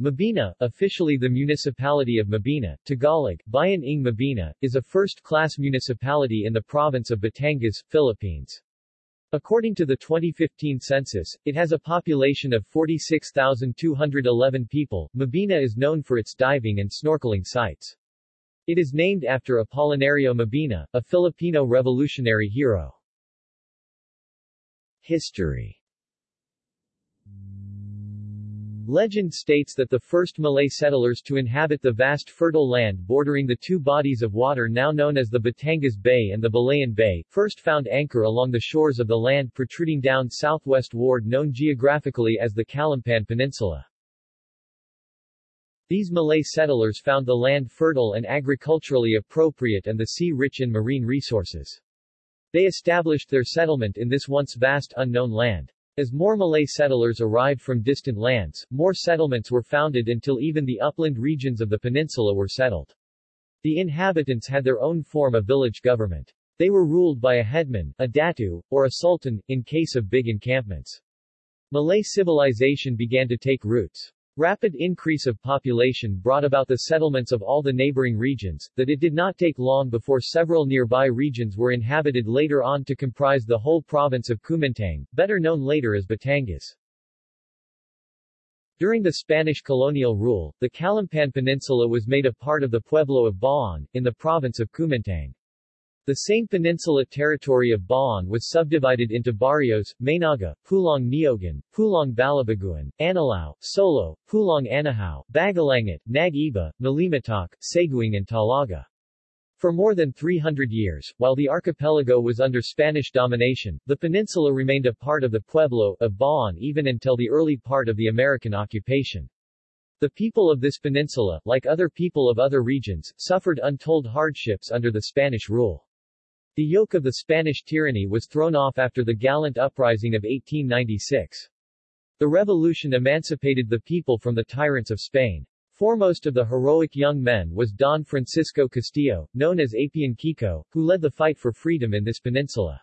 Mabini, officially the municipality of Mabini, Tagalog, Bayan ng Mabini, is a first-class municipality in the province of Batangas, Philippines. According to the 2015 census, it has a population of 46,211 people. Mabini is known for its diving and snorkeling sites. It is named after Apolinario Mabini, a Filipino revolutionary hero. History Legend states that the first Malay settlers to inhabit the vast fertile land bordering the two bodies of water now known as the Batangas Bay and the Balayan Bay, first found anchor along the shores of the land protruding down southwestward known geographically as the Calumpang Peninsula. These Malay settlers found the land fertile and agriculturally appropriate and the sea rich in marine resources. They established their settlement in this once vast unknown land. As more Malay settlers arrived from distant lands, more settlements were founded until even the upland regions of the peninsula were settled. The inhabitants had their own form of village government. They were ruled by a headman, a datu, or a sultan, in case of big encampments. Malay civilization began to take roots. Rapid increase of population brought about the settlements of all the neighboring regions, that it did not take long before several nearby regions were inhabited later on to comprise the whole province of Kumintang, better known later as Batangas. During the Spanish colonial rule, the Calumpang Peninsula was made a part of the Pueblo of Bauan, in the province of Kumintang. The same peninsula territory of Bauan was subdivided into barrios, Maynaga, Pulong Niogan, Pulong Balibaguan, Anilao, Solo, Pulang Anahaw, Bagalangit, Nag-iba, Saguing and Talaga. For more than 300 years, while the archipelago was under Spanish domination, the peninsula remained a part of the Pueblo of Bauan even until the early part of the American occupation. The people of this peninsula, like other people of other regions, suffered untold hardships under the Spanish rule. The yoke of the Spanish tyranny was thrown off after the gallant uprising of 1896. The revolution emancipated the people from the tyrants of Spain. Foremost of the heroic young men was Don Francisco Castillo, known as Apian Kiko, who led the fight for freedom in this peninsula.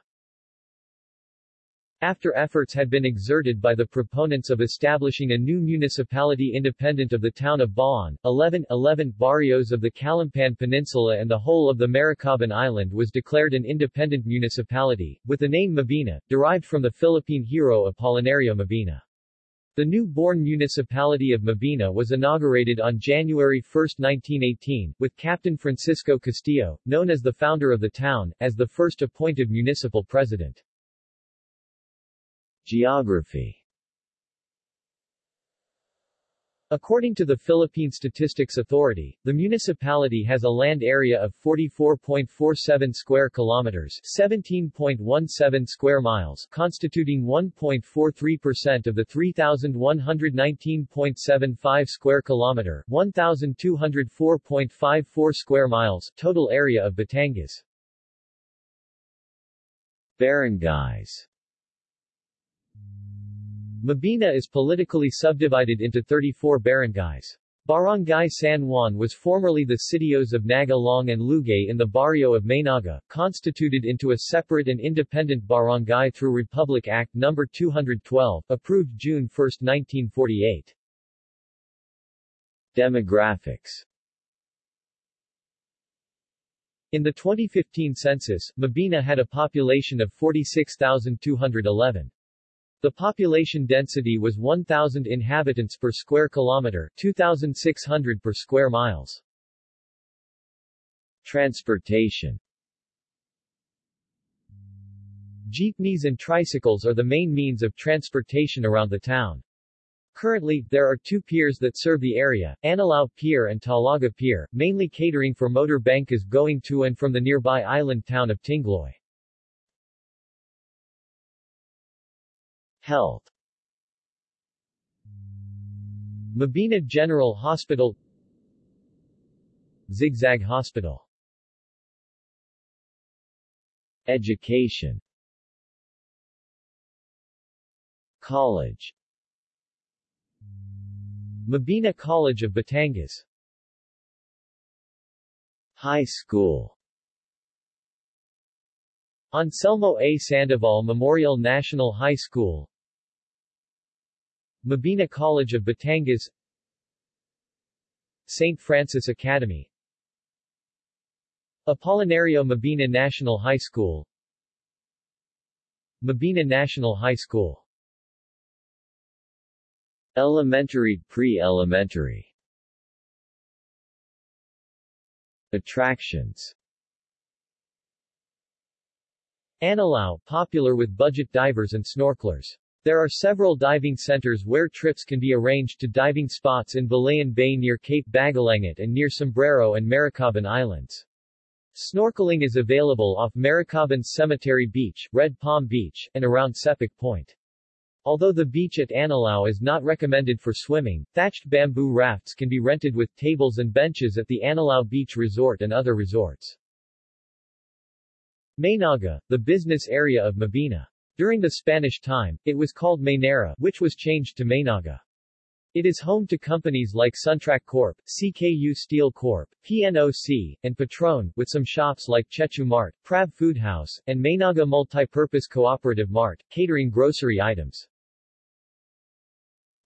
After efforts had been exerted by the proponents of establishing a new municipality independent of the town of Bauan, 11, 11 barrios of the Calumpang Peninsula and the whole of the Maricaban Island was declared an independent municipality, with the name Mabini, derived from the Philippine hero Apolinario Mabini. The new-born municipality of Mabini was inaugurated on January 1, 1918, with Captain Francisco Castillo, known as the founder of the town, as the first appointed municipal president. Geography According to the Philippine Statistics Authority, the municipality has a land area of 44.47 square kilometers, 17.17 square miles, constituting 1.43% of the 3119.75 square kilometer, 1204.54 square miles total area of Batangas. Barangays Mabini is politically subdivided into 34 barangays. Barangay San Juan was formerly the sitios of Naga-Long and Lugay in the barrio of Maynaga, constituted into a separate and independent barangay through Republic Act No. 212, approved June 1, 1948. Demographics In the 2015 census, Mabini had a population of 46,211. The population density was 1,000 inhabitants per square kilometer 2,600 per square miles. Transportation Jeepneys and tricycles are the main means of transportation around the town. Currently, there are two piers that serve the area, Anilao Pier and Talaga Pier, mainly catering for motor bankas going to and from the nearby island town of Tingloy. Health. Mabini General Hospital. Zigzag Hospital. Education. College. Mabini College of Batangas. High School. Anselmo A. Sandoval Memorial National High School Mabini College of Batangas St. Francis Academy Apolinario Mabini National High School Mabini National High School Elementary Pre-elementary Attractions Anilao, popular with budget divers and snorkelers. There are several diving centers where trips can be arranged to diving spots in Balayan Bay near Cape Bagalangit and near Sombrero and Maricaban Islands. Snorkeling is available off Maricaban Cemetery Beach, Red Palm Beach, and around Sepoc Point. Although the beach at Anilao is not recommended for swimming, thatched bamboo rafts can be rented with tables and benches at the Anilao Beach Resort and other resorts. Maynaga, the business area of Mabini. During the Spanish time, it was called Maynara, which was changed to Maynaga. It is home to companies like Suntrack Corp., CKU Steel Corp., PNOC, and Petron, with some shops like Chechu Mart, Prav Food House, and Maynaga Multipurpose Cooperative Mart, catering grocery items.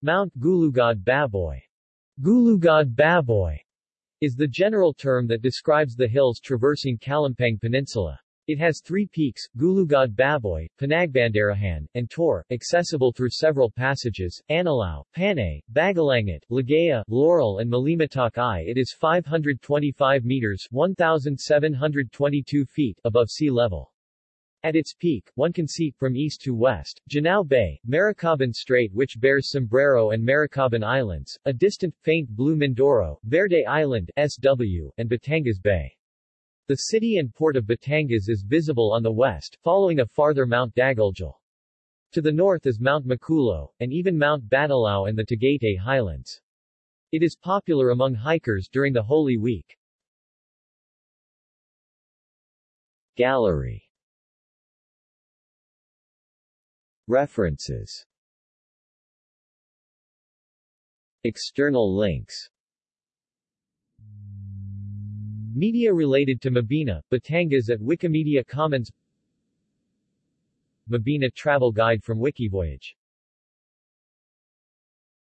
Mount Gulugod Baboy Gulugod Baboy is the general term that describes the hills traversing Calumpang Peninsula. It has three peaks, Gulugod Baboy, Panagbanderahan, and Tor, accessible through several passages, Anilao, Panay, Bagalangit, Ligaya, Laurel and Malimatoc I. It is 525 meters 1,722 feet above sea level. At its peak, one can see, from east to west, Janao Bay, Maricaban Strait which bears Sombrero and Maricaban Islands, a distant, faint blue Mindoro, Verde Island SW, and Batangas Bay. The city and port of Batangas is visible on the west, following a farther Mount Daguljal. To the north is Mount Maculo, and even Mount Batulao and the Tagaytay Highlands. It is popular among hikers during the Holy Week. Gallery References External links Media related to Mabini, Batangas at Wikimedia Commons. Mabini Travel Guide from Wikivoyage